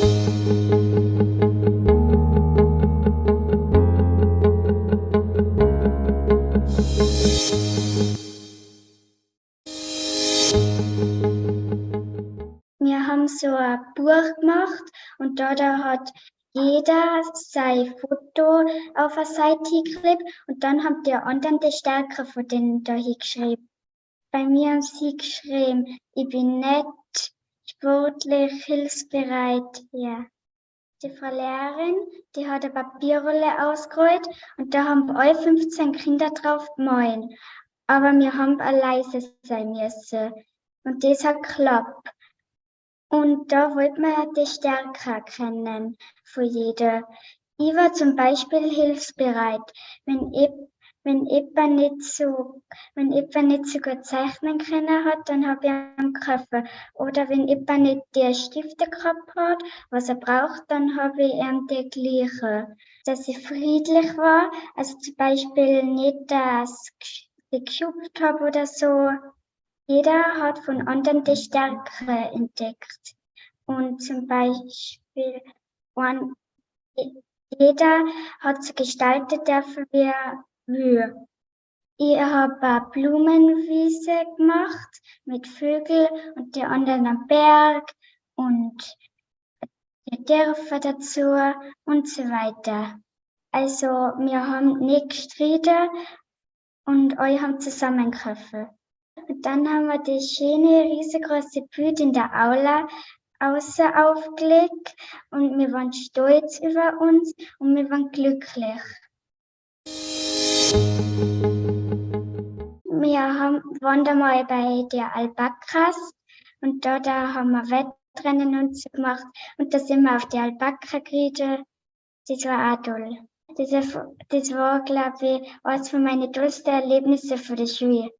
Wir haben so ein Buch gemacht und da, hat jeder sein Foto auf eine Seite geklebt und dann haben die anderen die Stärke von denen da hingeschrieben. Bei mir haben sie geschrieben, ich bin nett, sportlich, hilfsbereit, ja. Die Frau Lehrerin, die hat eine Papierrolle ausgerollt und da haben alle 15 Kinder drauf gemalt. Aber wir haben leise sein müssen. Und das hat geklappt. Und da wollte man die Stärke erkennen von jeder. Ich war zum Beispiel hilfsbereit. Wenn ich, wenn jemand nicht so, wenn jemand nicht so gut zeichnen können hat, dann habe ich ihn geholfen. Oder wenn jemand nicht die Stifte gehabt hat, was er braucht, dann habe ich ihm die gleiche. Dass ich friedlich war, also zum Beispiel nicht, dass ich geschubt habe oder so. Jeder hat von anderen die Stärke entdeckt. Und zum Beispiel, jeder hat so gestaltet dürfen, wie will. Ich habe eine Blumenwiese gemacht mit Vögeln und die anderen am Berg und die Dörfer dazu und so weiter. Also wir haben nicht gestritten und alle haben zusammengeholfen. Und dann haben wir die schöne, riesengroße Bühne in der Aula außer aufgelegt und wir waren stolz über uns und wir waren glücklich. Wir haben, waren mal bei der Albakas und da haben wir Wettrennen und so gemacht und da sind wir auf die Alpaka geritten. Das war auch toll. Das, das war, glaube ich, eines von meinen tollsten Erlebnissen für die Schule.